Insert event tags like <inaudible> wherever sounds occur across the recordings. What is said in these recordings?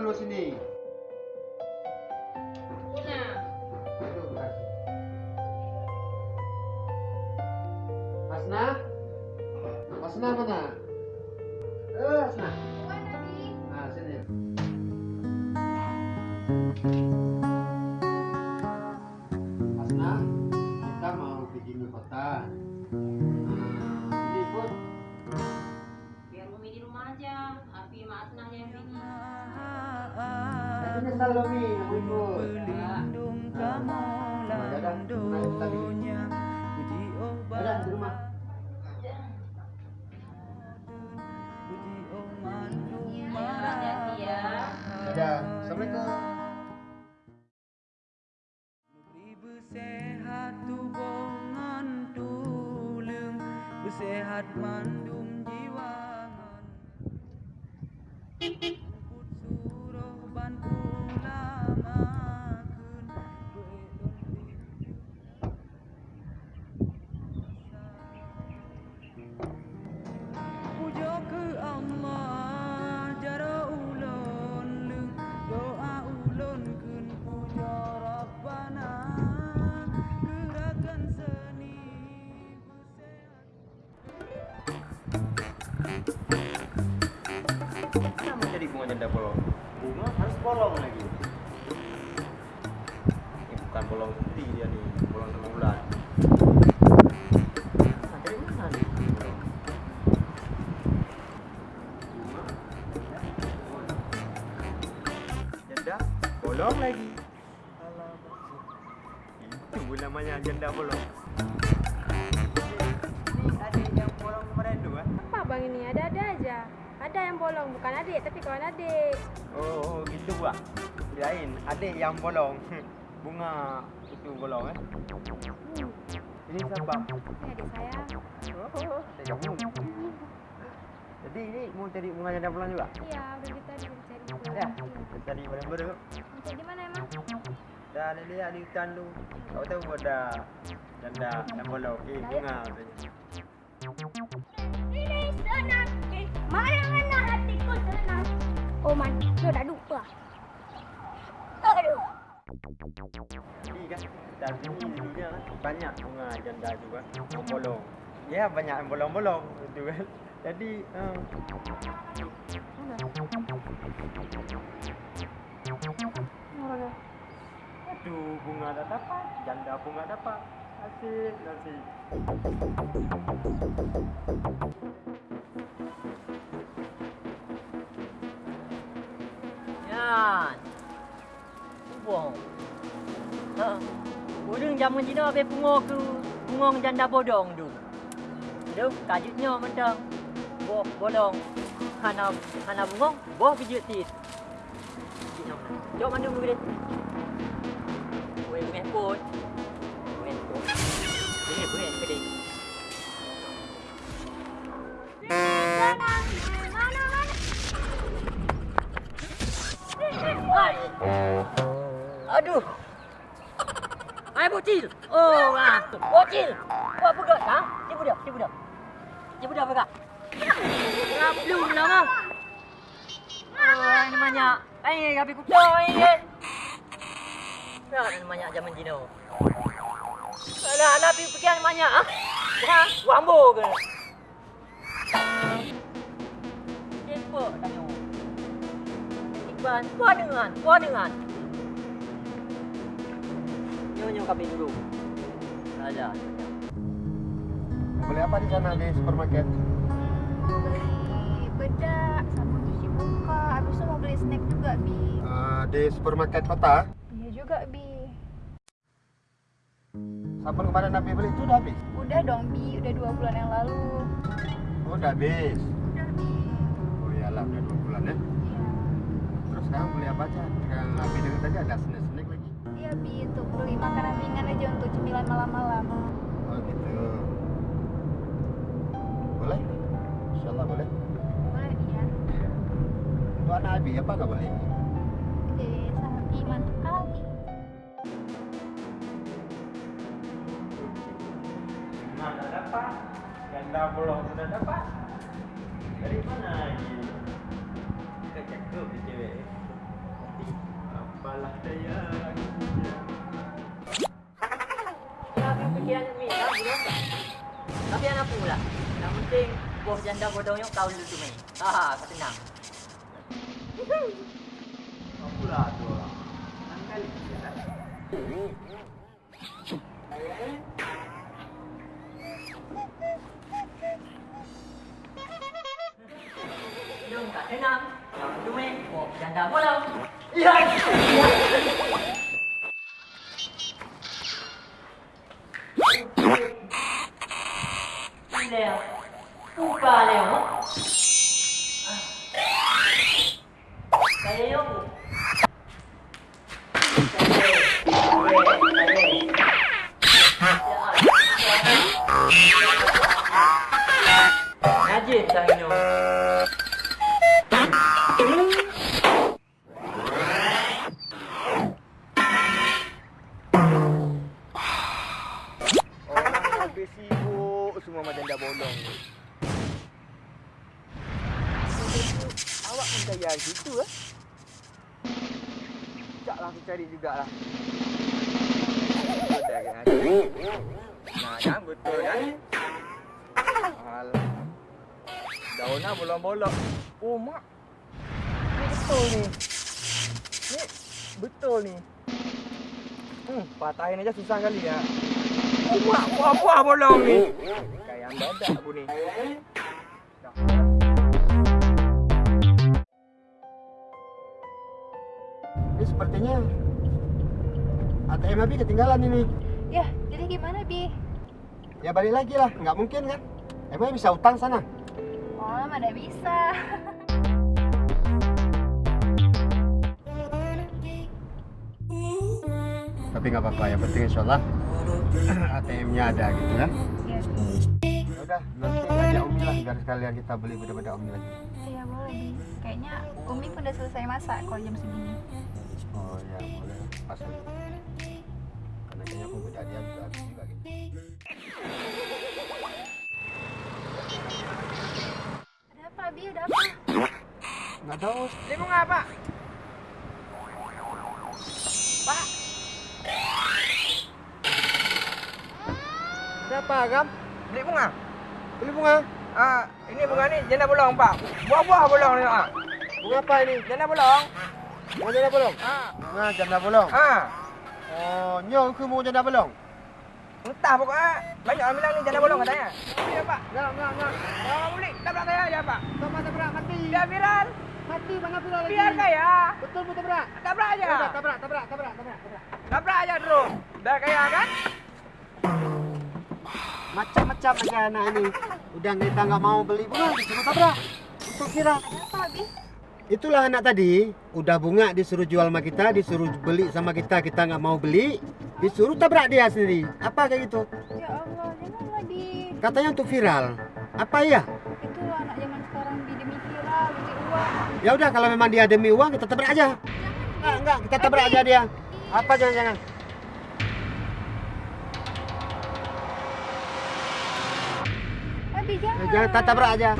dulu sini. Nah, Aduh, kasih. Asna? Asna mana? Eh, Asna. Nah, sini. Asna, kita mau pergi ke kota. Aku bolong lagi. Ini bukan bolong putih dia nih, bolong tengah bulan. Janda bolong lagi. Itu namanya janda bolong. Ini ada yang bolong kemarin tu kan? Apa bang ini? Ada-ada aja. Ada yang bolong, bukan adik tapi kawan adik. Oh, oh gitu buat. Kirain adik yang bolong. <laughs> Bunga itu bolong eh. Hmm, Ini siapa? ini adik saya. Oh, saya kamu. Jadi ini mau cari bunga janda bolong juga? Iya, udah kita tadi cari. Ya, cari bareng-bareng. Cari di mana emang? Dah ada lihat di hutan tu. Kau tahu ada janda yang bolong. Eh, bunga katanya. Ini senang. Mana-mana hatiku senang. Oh man, lu dah lupa. Aduh. Jadi kan, dan ini sininya kan banyak bunga janda juga yang bolong. Ya, banyak yang bolong-bolong itu kan. Jadi, Mana? Aduh, bunga dah dapat, janda bunga dapat. Asik, asik. Yan. Buang. Ha. Udung zaman Cina habis bunga ke bunga janda bodong tu. Tu kajutnya mentang. Boh bolong. Hana hana bunga, boh pijut tit. Jom mana dulu dia. Meh pun. Aduh. Hai bocil. Oh, ah. Bocil. Buat budak ha? Dia budak, dia budak. Dia apa kak? Kenapa belum lama? Oh, ini banyak. Eh, habis kuda eh. Ya, ini banyak zaman Cina. Alah, alah, pergi yang banyak. Ha? Wambo ke? Siapa tanya? Iban, puas dengan, puas dengan. Nyonya kami dulu. Ada. Beli apa di sana di supermarket? Beli bedak sama cuci muka. Habis tu mau beli snack juga, Bi. Eh, di supermarket kota. Iya juga, Bi. Sabun kemarin Nabi beli itu udah habis. Udah dong, Bi. Udah dua bulan yang lalu. Oh, udah habis. Cemilan malam-malam. Oh gitu. Boleh? Insyaallah boleh. Boleh, iya. Untuk anak Abi apa nggak boleh? Eh, sapi mantap kali. Bunga dah dapat, janda bolong sudah dapat. Dari mana lagi? Kita cakap di cewek. Alah saya aku. Anak pula. Yang penting, bos janda bodohnya kau dulu tu main. Ha, kau tenang. Apa lah tu orang? Kali lah. Jom kau tenang. Kau tu main, bos janda bodoh. Ya. trabalham pun cari hari situ eh? Sekejap lah aku cari jugalah. Nah kan betul kan? Alah. Daun lah bolong-bolong. Oh mak. Ni betul ni. Ni betul ni. Hmm, patahin aja susah kali ya. Oh, mak, buah-buah bolong ni. Kayak dadak aku ni. Sepertinya ATM Abi ketinggalan ini. Ya, jadi gimana, Bi? Ya balik lagi lah, nggak mungkin kan? Emangnya bisa utang sana? Oh, mana bisa. Tapi nggak apa-apa, yang penting insya Allah <clears throat> ATM-nya ada gitu ya. Ya, Ya Udah, nanti ajak Umi lah biar sekalian kita beli beda-beda Umi lagi. ya boleh, Bi. Kayaknya Umi pun udah selesai masak kalau jam segini. Oh ya, boleh. Pas aja. Karena kayaknya aku beda dia juga habis juga gitu. Ada apa, Bi? Ada apa? Nggak tahu. Ni bunga apa? Pak. Ada apa, Agam? Beli bunga. Beli bunga. Ah, ini bunga ni janda bolong, Pak. Buah-buah bolong ni, Pak. Bunga apa ini? Janda bolong. Bunga janda bolong. Ah. Bunga janda bolong. Ah. Oh, nyong ke bunga janda bolong? Entah pokoknya. Banyak orang bilang ni janda bolong katanya. Ya, Pak. Enggak, enggak, enggak. Kalau kamu beli, tabrak saya aja, Pak. Tabrak, tabrak, mati. Biar viral. Mati, mana viral lagi? Biar kaya. Betul, betul, tabrak. Tabrak aja. Ya udah, tabrak, tabrak, tabrak, tabrak, tabrak. Tabrak aja terus. Biar kaya kan? Macam-macam aja anak ini. Udah kita nggak mau beli bunga, disuruh tabrak. Untuk viral. Ada apa, Bi? Itulah anak tadi, udah bunga disuruh jual sama kita, disuruh beli sama kita, kita nggak mau beli, disuruh tabrak dia sendiri. Apa kayak gitu? Ya Allah, janganlah, Bi. Katanya untuk viral. Apa iya? Itu anak zaman sekarang, Bi. Demi viral, demi uang. Ya udah kalau memang dia demi uang kita tabrak aja. Enggak, enggak, kita tabrak aja dia. Apa jangan-jangan? Abi, jangan. Jangan kita tabrak aja.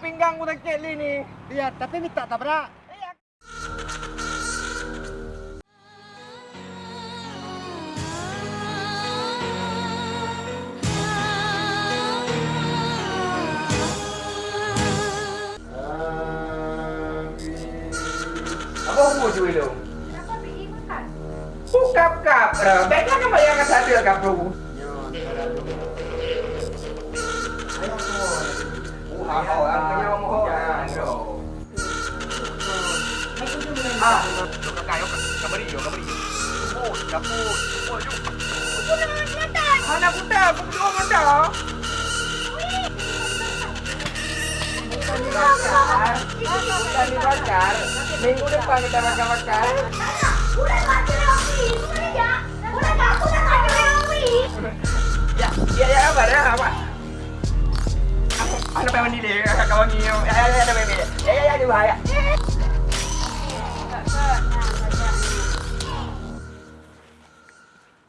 Pinggang ku sakit ni ni. Iya, tapi minta tabrak. Apa umur tu? Kenapa, Bi? Makan. Bukap kap. Uh, baiklah kan kat sadar kap Minggu depan kita makan-makan. Udah tak ada Romi. Udah ya. Udah tak aku tak ada Romi. Ya, ya ya apa dah apa? Aku anak pemandi deh, kakak wangi. Ya ya ya ada bebe. Ya ya ya di bahaya.